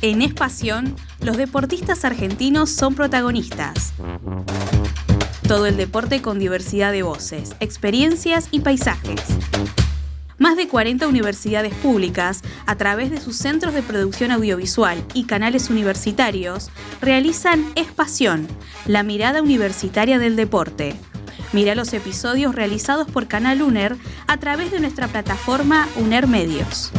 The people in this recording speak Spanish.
En Espación, los deportistas argentinos son protagonistas. Todo el deporte con diversidad de voces, experiencias y paisajes. Más de 40 universidades públicas, a través de sus centros de producción audiovisual y canales universitarios, realizan Espación, la mirada universitaria del deporte. Mira los episodios realizados por Canal UNER a través de nuestra plataforma UNER Medios.